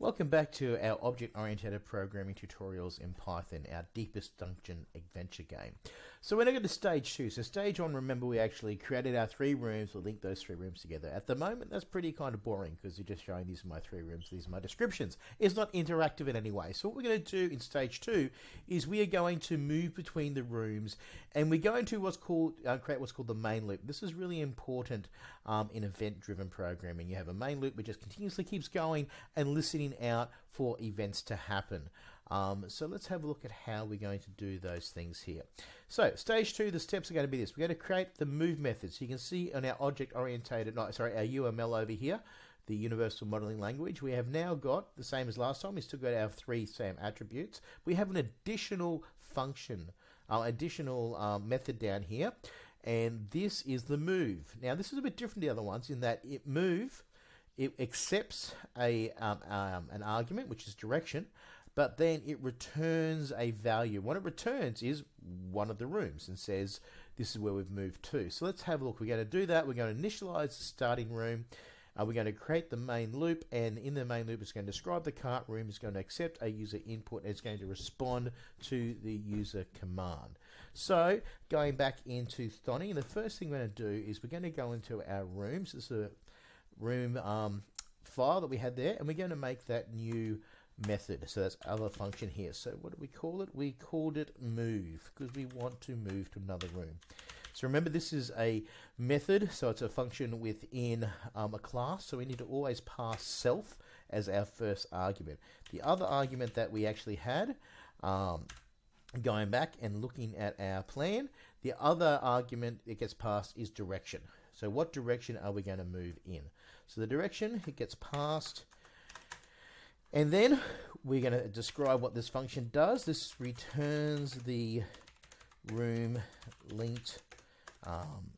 Welcome back to our object-oriented programming tutorials in Python, our deepest dungeon adventure game. So we're now going to stage two. So stage one, remember we actually created our three rooms, we'll link those three rooms together. At the moment, that's pretty kind of boring because you're just showing these are my three rooms, these are my descriptions. It's not interactive in any way. So what we're going to do in stage two is we are going to move between the rooms and we're going to what's called uh, create what's called the main loop. This is really important um, in event-driven programming. You have a main loop which just continuously keeps going and listening out for events to happen. Um, so let's have a look at how we're going to do those things here. So stage two, the steps are going to be this. We're going to create the move method. So you can see on our object orientated, no, sorry, our UML over here, the universal modeling language, we have now got the same as last time. We still got our three same attributes. We have an additional function, uh, additional um, method down here. And this is the move. Now this is a bit different to the other ones in that it move it accepts a um, um, an argument, which is direction, but then it returns a value. What it returns is one of the rooms and says this is where we've moved to. So let's have a look. We're going to do that. We're going to initialize the starting room. Uh, we're going to create the main loop, and in the main loop, it's going to describe the cart room. It's going to accept a user input, and it's going to respond to the user command. So, going back into Thonny, the first thing we're going to do is we're going to go into our rooms. This is a room um, file that we had there, and we're going to make that new method. So that's other function here. So what do we call it? We called it move because we want to move to another room. So remember this is a method, so it's a function within um, a class, so we need to always pass self as our first argument. The other argument that we actually had, um, going back and looking at our plan, the other argument that gets passed is direction. So what direction are we going to move in? So the direction, it gets passed. And then we're going to describe what this function does. This returns the room linked um,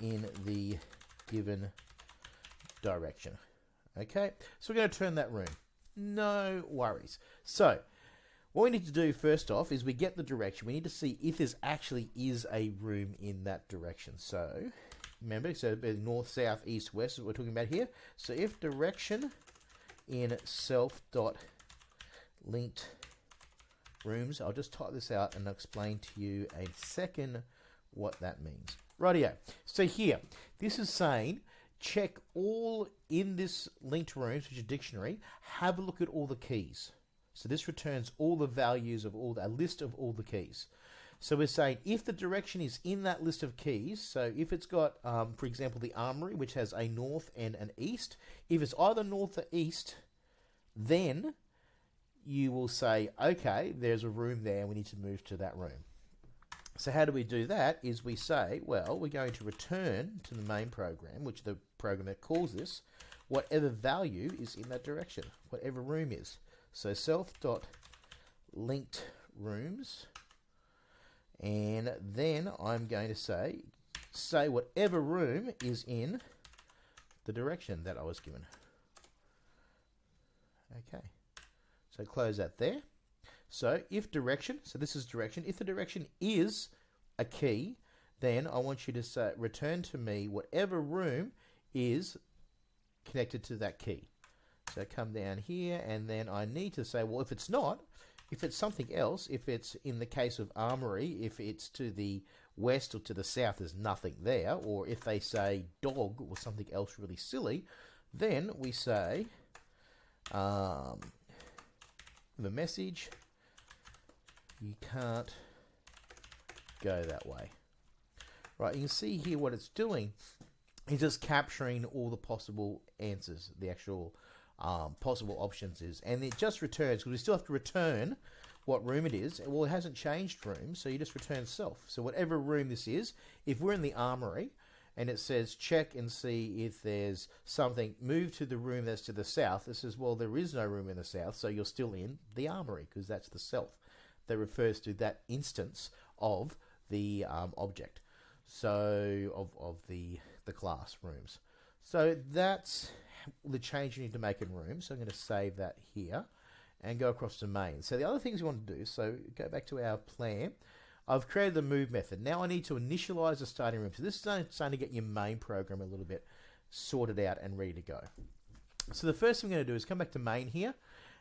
in the given direction. Okay, so we're going to turn that room. No worries. So what we need to do first off is we get the direction. We need to see if there actually is a room in that direction. So Remember, so north, south, east, west is what we're talking about here. So if direction in self dot linked rooms, I'll just type this out and explain to you a second what that means. Rightio. So here, this is saying check all in this linked rooms, which is dictionary, have a look at all the keys. So this returns all the values of all the, a list of all the keys. So we're saying if the direction is in that list of keys, so if it's got, um, for example, the armory, which has a north and an east, if it's either north or east, then you will say, okay, there's a room there, we need to move to that room. So how do we do that? Is we say, well, we're going to return to the main program, which the program that calls this, whatever value is in that direction, whatever room is. So self dot linked rooms and then I'm going to say, say whatever room is in the direction that I was given. Okay, so close that there. So if direction, so this is direction, if the direction is a key, then I want you to say, return to me whatever room is connected to that key. So come down here and then I need to say, well, if it's not, if it's something else, if it's in the case of Armory, if it's to the west or to the south, there's nothing there, or if they say dog or something else really silly, then we say um, the message you can't go that way. Right, you can see here what it's doing is just capturing all the possible answers, the actual um, possible options is. And it just returns, because we still have to return what room it is. Well, it hasn't changed room, so you just return self. So whatever room this is, if we're in the armory, and it says check and see if there's something, move to the room that's to the south. It says, well, there is no room in the south, so you're still in the armory, because that's the self that refers to that instance of the um, object. So, of, of the, the class rooms. So that's the change you need to make in room. So I'm going to save that here and go across to main. So the other things you want to do, so go back to our plan. I've created the move method. Now I need to initialize the starting room. So this is starting to get your main program a little bit sorted out and ready to go. So the first thing I'm going to do is come back to main here.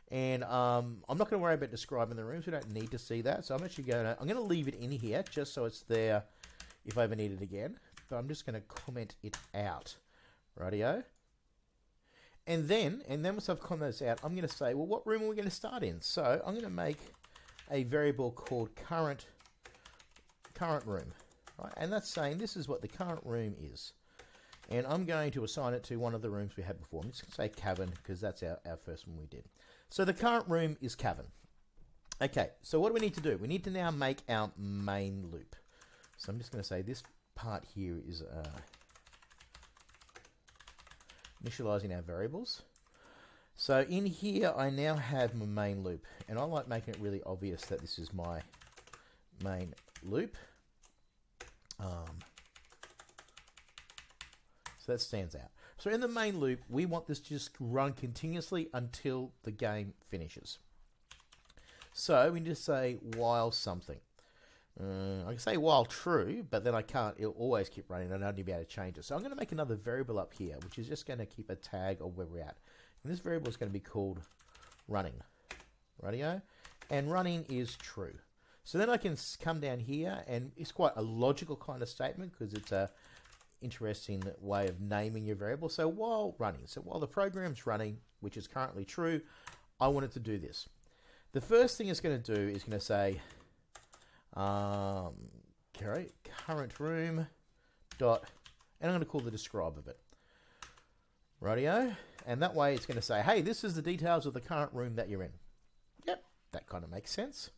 And um, I'm not going to worry about describing the rooms. We don't need to see that. So I'm actually going to, I'm going to leave it in here just so it's there if I ever need it again. But I'm just going to comment it out. Radio. And then, and then once I've commented this out, I'm going to say, well, what room are we going to start in? So I'm going to make a variable called current current room. Right? And that's saying this is what the current room is. And I'm going to assign it to one of the rooms we had before. I'm just going to say cabin because that's our, our first one we did. So the current room is cabin. Okay, so what do we need to do? We need to now make our main loop. So I'm just going to say this part here is uh, initializing our variables. So in here, I now have my main loop, and I like making it really obvious that this is my main loop. Um, so that stands out. So in the main loop, we want this to just run continuously until the game finishes. So we need to say while something. Uh, I can say while true, but then I can't. It'll always keep running. and I only be able to change it. So I'm going to make another variable up here, which is just going to keep a tag of where we're at. And this variable is going to be called running. Radio. And running is true. So then I can come down here, and it's quite a logical kind of statement because it's a interesting way of naming your variable. So while running, so while the program's running, which is currently true, I want it to do this. The first thing it's going to do is going to say, um, carry current room dot, and I'm going to call the describe of it. Radio, and that way it's going to say, hey, this is the details of the current room that you're in. Yep, that kind of makes sense.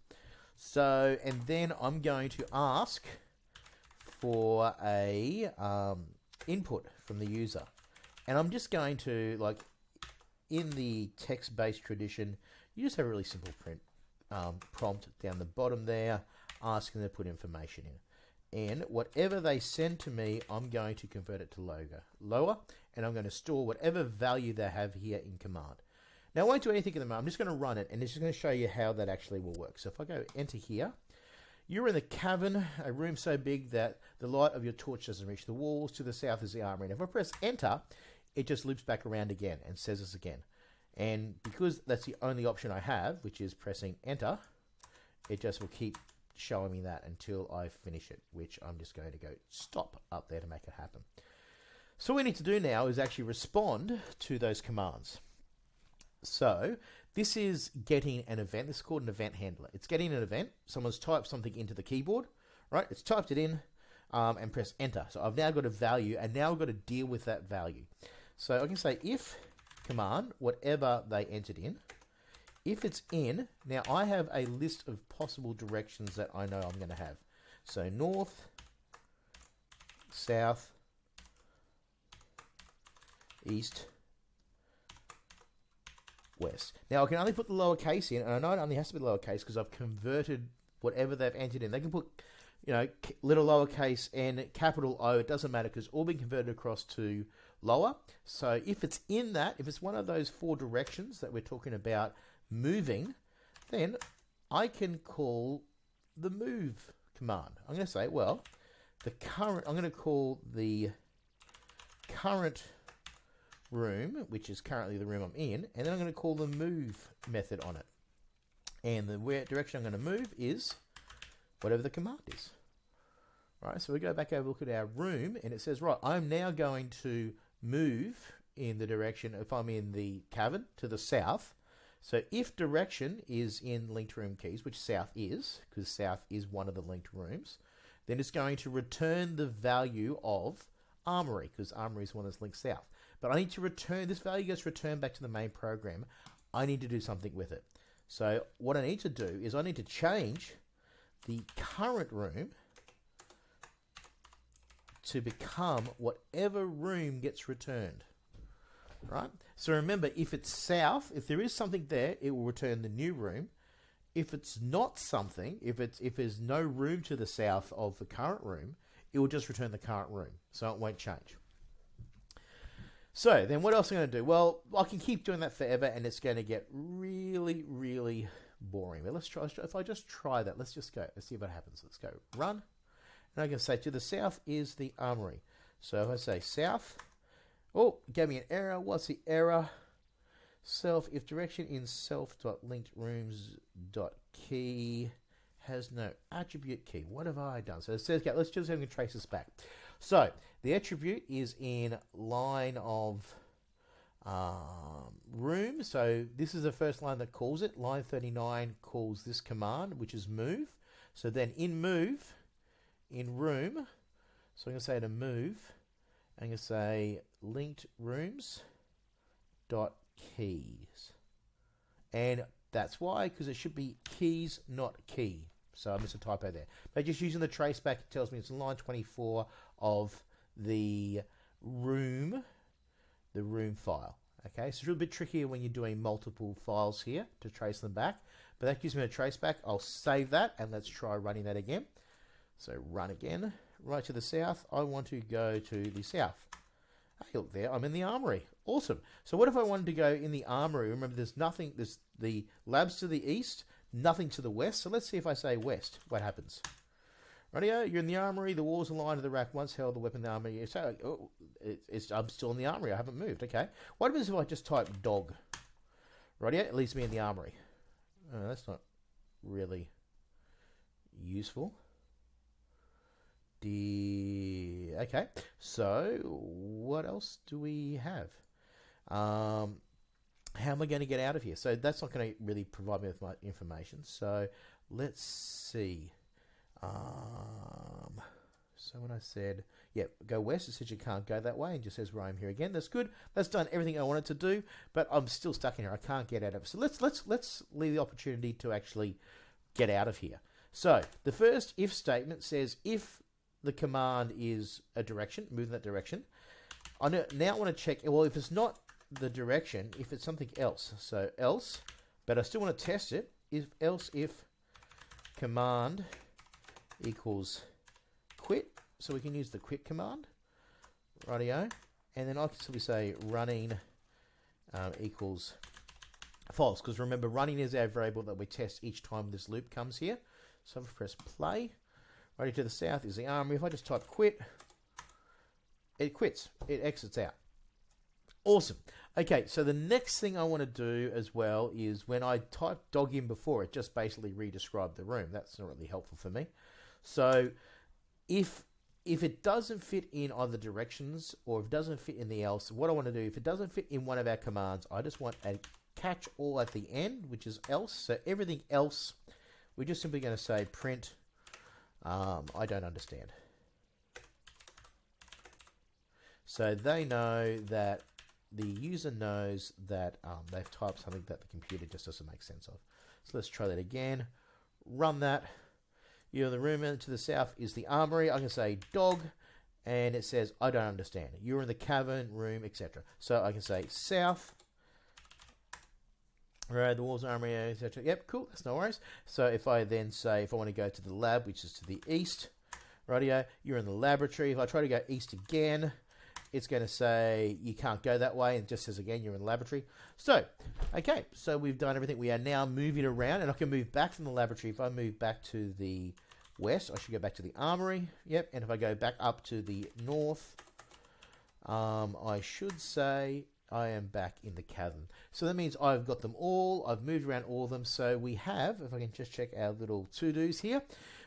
So, and then I'm going to ask for a um, input from the user. And I'm just going to, like, in the text-based tradition, you just have a really simple print um, prompt down the bottom there, asking them to put information in. And whatever they send to me, I'm going to convert it to logo, lower, and I'm going to store whatever value they have here in command. Now, I won't do anything at the moment. I'm just going to run it, and it's just going to show you how that actually will work. So if I go enter here, you're in the cavern, a room so big that the light of your torch doesn't reach the walls. To the south is the armory. And if I press enter, it just loops back around again and says this again. And because that's the only option I have, which is pressing enter, it just will keep showing me that until I finish it, which I'm just going to go stop up there to make it happen. So what we need to do now is actually respond to those commands. So this is getting an event. This is called an event handler. It's getting an event. Someone's typed something into the keyboard, right? It's typed it in um, and press enter. So I've now got a value and now I've got to deal with that value. So I can say if command, whatever they entered in, if it's in, now I have a list of possible directions that I know I'm going to have. So north, south, east, west. Now I can only put the lowercase in, and I know it only has to be lowercase because I've converted whatever they've entered in. They can put, you know, little lowercase n, capital O. It doesn't matter because all been converted across to lower. So if it's in that, if it's one of those four directions that we're talking about moving, then I can call the move command. I'm going to say, well, the current. I'm going to call the current room, which is currently the room I'm in, and then I'm going to call the move method on it. And the direction I'm going to move is whatever the command is. Right, so we go back over look at our room, and it says, right, I'm now going to move in the direction, if I'm in the cavern, to the south. So if direction is in linked room keys, which south is, because south is one of the linked rooms, then it's going to return the value of armory, because armory is one that's linked south. But I need to return, this value gets returned back to the main program. I need to do something with it. So what I need to do is I need to change the current room to become whatever room gets returned. Right? So remember, if it's south, if there is something there, it will return the new room. If it's not something, if it's if there's no room to the south of the current room, it will just return the current room. So it won't change. So then what else am I going to do? Well, I can keep doing that forever and it's going to get really, really boring. But let's try, let's try, if I just try that, let's just go, let's see what happens. Let's go run. And I can say to the south is the armory. So if I say south, oh, gave me an error. What's the error? self if direction in self.linkedrooms.key has no attribute key. What have I done? So it says, okay, let's just have to trace this back. So the attribute is in line of um, room. So this is the first line that calls it. Line 39 calls this command, which is move. So then in move, in room, so I'm going to say to move, I'm going to say linked rooms dot keys. And that's why, because it should be keys, not key. So I missed a typo there. But just using the traceback, it tells me it's line 24 of the room, the room file. Okay, so it's a little bit trickier when you're doing multiple files here to trace them back. But that gives me a traceback. I'll save that and let's try running that again. So run again. Right to the south. I want to go to the south. Hey, look there. I'm in the armory. Awesome. So what if I wanted to go in the armory? Remember, there's nothing. There's the labs to the east, nothing to the west. So let's see if I say west. What happens? Radio, you're in the armory. The walls are lined to the rack. Once held, the weapon in the armory. So oh, oh, it, it's, I'm still in the armory. I haven't moved. Okay. What happens if I just type dog? Radio, it leaves me in the armory. Oh, that's not really useful. The okay. So what else do we have? Um, how am I going to get out of here? So that's not going to really provide me with my information. So let's see. Um, so when I said, yeah, go west, it says you can't go that way and just says where I'm here again. That's good. That's done everything I wanted to do, but I'm still stuck in here. I can't get out of it. So let's let's let's leave the opportunity to actually get out of here. So the first if statement says if the command is a direction, move in that direction. I now want to check, well, if it's not the direction, if it's something else. So else, but I still want to test it, if else if command equals quit. So we can use the quit command, rightio. And then I can simply say running um, equals false, because remember running is our variable that we test each time this loop comes here. So if I press play, right to the south is the armory. If I just type quit, it quits, it exits out. Awesome. Okay, so the next thing I want to do as well is when I type dog in before, it just basically re-described the room. That's not really helpful for me. So if if it doesn't fit in either directions or if it doesn't fit in the else, what I want to do, if it doesn't fit in one of our commands, I just want a catch all at the end, which is else. So everything else, we're just simply going to say print, um, I don't understand. So they know that the user knows that um, they've typed something that the computer just doesn't make sense of. So let's try that again. Run that. You know, the room to the south is the armory. I can say dog, and it says, I don't understand. You're in the cavern, room, etc. So I can say south, right, the walls, armory, etc. Yep, cool, that's no worries. So if I then say, if I want to go to the lab, which is to the east, rightio, you're in the laboratory. If I try to go east again, it's going to say you can't go that way and just says again you're in the laboratory. So, okay, so we've done everything. We are now moving around and I can move back from the laboratory. If I move back to the west, I should go back to the armory. Yep, and if I go back up to the north, um, I should say I am back in the cavern. So that means I've got them all. I've moved around all of them. So we have, if I can just check our little to-dos here,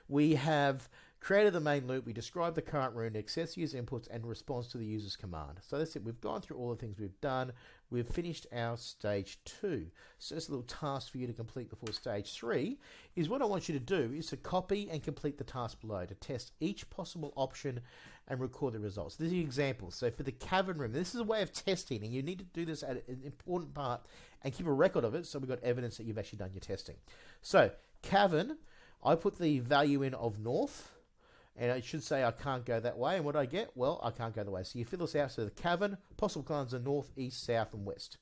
we have created the main loop, we describe the current room, access user inputs, and responds to the user's command. So that's it. We've gone through all the things we've done. We've finished our stage two. So a little task for you to complete before stage three is what I want you to do is to copy and complete the task below to test each possible option and record the results. This is the example. So for the cavern room, this is a way of testing, and you need to do this at an important part and keep a record of it so we've got evidence that you've actually done your testing. So cavern, I put the value in of north and it should say I can't go that way. And what I get? Well, I can't go the way. So you fill this out. So the cavern, possible climbs are north, east, south, and west.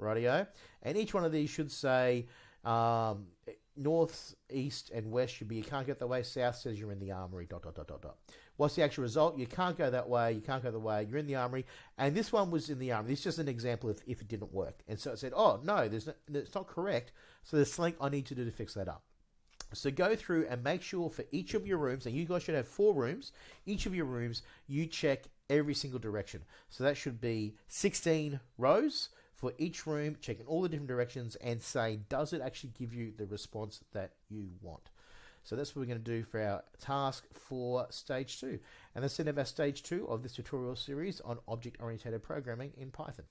Rightio. And each one of these should say um, north, east, and west should be you can't get the way. South says you're in the armory. Dot dot dot dot dot. What's the actual result? You can't go that way. You can't go the way. You're in the armory. And this one was in the armory. This is just an example of if it didn't work. And so it said, oh no, there's no, it's not correct. So there's something I need to do to fix that up. So go through and make sure for each of your rooms, and you guys should have four rooms, each of your rooms, you check every single direction. So that should be 16 rows for each room, checking all the different directions and say, does it actually give you the response that you want? So that's what we're going to do for our task for stage two. And that's the end of our stage two of this tutorial series on object-oriented programming in Python.